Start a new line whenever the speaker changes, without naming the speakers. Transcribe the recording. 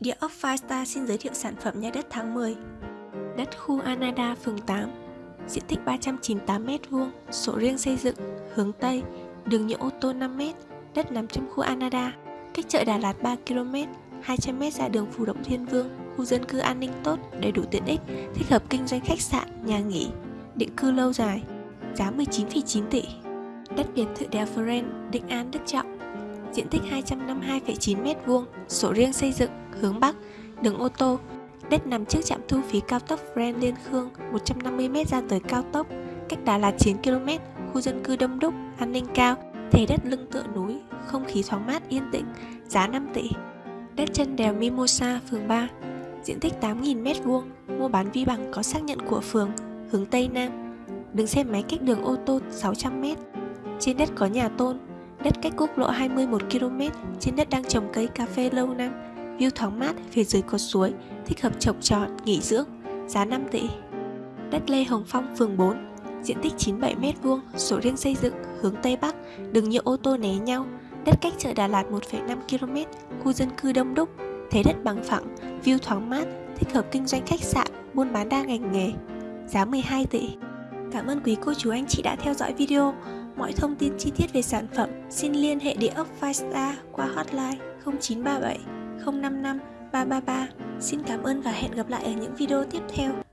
Địa ốc Firestar xin giới thiệu sản phẩm nhà đất tháng 10 Đất khu Anada, phường 8 Diện tích 398m2, sổ riêng xây dựng, hướng Tây, đường nhựa ô tô 5m, đất nằm trong khu Anada, cách chợ Đà Lạt 3km, 200m ra đường Phù Động Thiên Vương, khu dân cư an ninh tốt, đầy đủ tiện ích, thích hợp kinh doanh khách sạn, nhà nghỉ, định cư lâu dài, giá 19,9 tỷ. Đất biệt thự đèo Friend, Định An, Đức Trọng, diện tích 252,9m2, sổ riêng xây dựng, hướng Bắc, đường ô tô, đất nằm trước trạm thu phí cao tốc Fren Liên Khương 150m ra tới cao tốc, cách Đà Lạt 9km, khu dân cư đông đúc, an ninh cao, thể đất lưng tựa núi, không khí thoáng mát yên tĩnh, giá 5 tỷ. Đất chân đèo Mimosa, phường 3, diện tích 8.000m2, mua bán vi bằng có xác nhận của phường, hướng Tây Nam, đường xe máy cách đường ô tô 600m. Trên đất có nhà tôn, đất cách quốc lộ 21 km, trên đất đang trồng cây cà phê lâu năm, view thoáng mát, phía dưới có suối, thích hợp trồng trọt, nghỉ dưỡng, giá 5 tỷ. Đất Lê Hồng Phong, phường 4, diện tích 97m2, sổ riêng xây dựng, hướng Tây Bắc, đường nhựa ô tô né nhau, đất cách chợ Đà Lạt 1,5 km, khu dân cư đông đúc, thế đất bằng phẳng, view thoáng mát, thích hợp kinh doanh khách sạn, buôn bán đa ngành nghề, giá 12 tỷ. Cảm ơn quý cô chú anh chị đã theo dõi video. Mọi thông tin chi tiết về sản phẩm xin liên hệ địa ốc 5 Star qua hotline 0937 055 333. Xin cảm ơn và hẹn gặp lại ở những video tiếp theo.